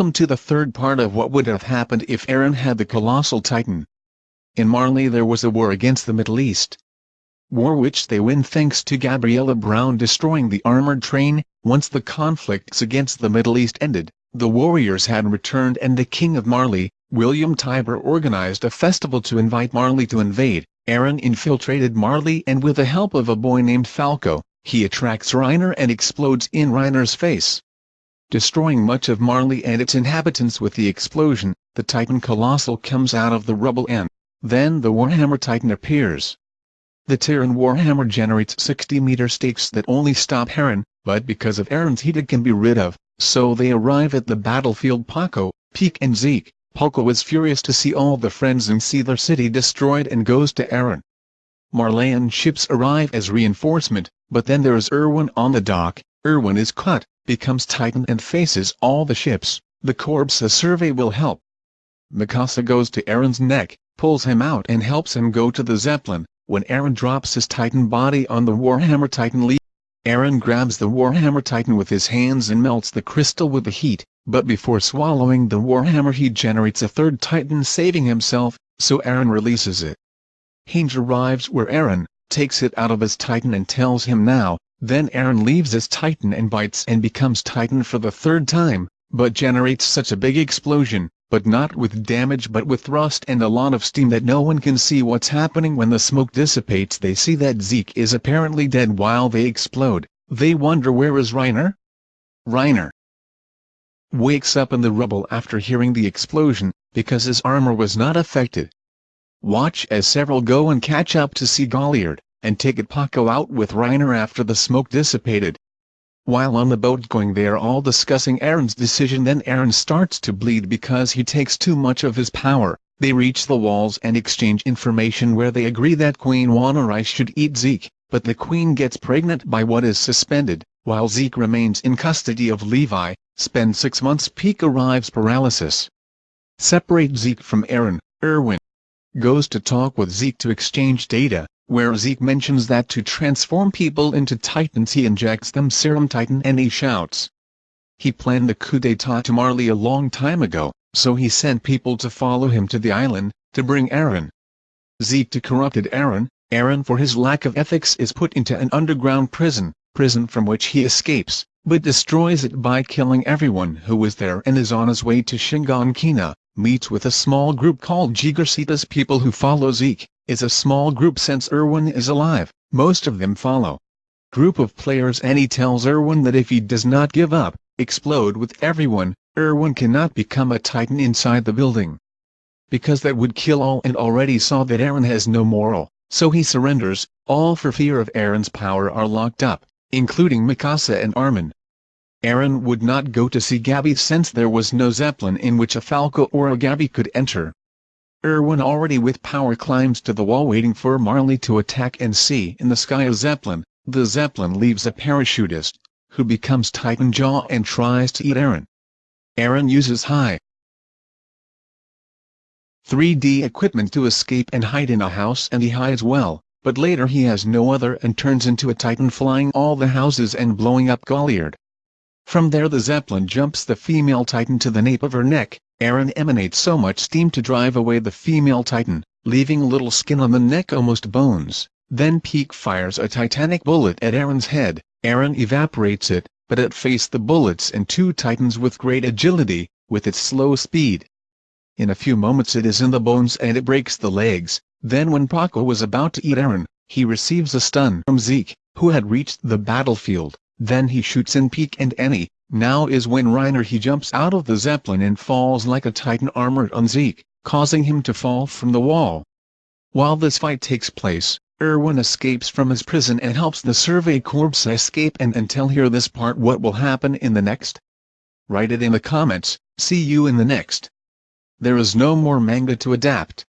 Welcome to the third part of what would have happened if Eren had the Colossal Titan. In Marley there was a war against the Middle East. War which they win thanks to Gabriella Brown destroying the armored train. Once the conflicts against the Middle East ended, the warriors had returned and the King of Marley, William Tybur organized a festival to invite Marley to invade. Aaron infiltrated Marley and with the help of a boy named Falco, he attracts Reiner and explodes in Reiner's face destroying much of Marley and its inhabitants with the explosion, the Titan Colossal comes out of the rubble and, then the Warhammer Titan appears. The Terran Warhammer generates 60-meter stakes that only stop Eren, but because of Eren's heat it can be rid of, so they arrive at the battlefield Paco, Pieck and Zeke. Paco is furious to see all the friends and see their city destroyed and goes to Eren. Marleyan ships arrive as reinforcement, but then there is Erwin on the dock, Erwin is cut, becomes Titan and faces all the ships, the Corpse survey will help. Mikasa goes to Eren's neck, pulls him out and helps him go to the Zeppelin, when Eren drops his Titan body on the Warhammer Titan leaf. Eren grabs the Warhammer Titan with his hands and melts the crystal with the heat, but before swallowing the Warhammer he generates a third Titan saving himself, so Eren releases it. Hange arrives where Eren, takes it out of his Titan and tells him now, then Eren leaves his Titan and bites and becomes Titan for the third time, but generates such a big explosion, but not with damage but with thrust and a lot of steam that no one can see what's happening when the smoke dissipates they see that Zeke is apparently dead while they explode, they wonder where is Reiner? Reiner wakes up in the rubble after hearing the explosion, because his armor was not affected. Watch as several go and catch up to see Galliard and take it Pakko out with Reiner after the smoke dissipated. While on the boat going they are all discussing Eren's decision then Eren starts to bleed because he takes too much of his power, they reach the walls and exchange information where they agree that Queen Wanarai should eat Zeke, but the queen gets pregnant by what is suspended, while Zeke remains in custody of Levi, spend six months Pieck arrives paralysis. Separate Zeke from Eren, Erwin goes to talk with Zeke to exchange data, where Zeke mentions that to transform people into titans he injects them serum titan and he shouts. He planned the coup d'etat to Marley a long time ago, so he sent people to follow him to the island, to bring Eren. Zeke to corrupted Eren, Eren for his lack of ethics is put into an underground prison, prison from which he escapes, but destroys it by killing everyone who was there and is on his way to Shiganshina, meets with a small group called Gigersitas people who follow Zeke, is a small group since Erwin is alive, most of them follow. Group of players and he tells Erwin that if he does not give up, explode with everyone, Erwin cannot become a titan inside the building. Because that would kill all and already saw that Eren has no moral, so he surrenders, all for fear of Eren's power are locked up, including Mikasa and Armin. Eren would not go to see Gabby since there was no Zeppelin in which a Falco or a Gabby could enter. Erwin already with power climbs to the wall waiting for Marley to attack and see in the sky a Zeppelin, the Zeppelin leaves a parachutist, who becomes Titan Jaw and tries to eat Eren. Eren uses high 3D equipment to escape and hide in a house and he hides well, but later he has no other and turns into a Titan flying all the houses and blowing up Galliard. From there the Zeppelin jumps the female Titan to the nape of her neck, Eren emanates so much steam to drive away the female titan, leaving little skin on the neck almost bones. Then Pieck fires a titanic bullet at Eren's head, Eren evaporates it, but it faced the bullets and two titans with great agility, with its slow speed. In a few moments it is in the bones and it breaks the legs, then when Paco was about to eat Eren, he receives a stun from Zeke, who had reached the battlefield, then he shoots in Pieck and Annie, now is when Reiner he jumps out of the Zeppelin and falls like a titan armored on Zeke, causing him to fall from the wall. While this fight takes place, Erwin escapes from his prison and helps the Survey Corps escape and until hear this part what will happen in the next? Write it in the comments, see you in the next. There is no more manga to adapt.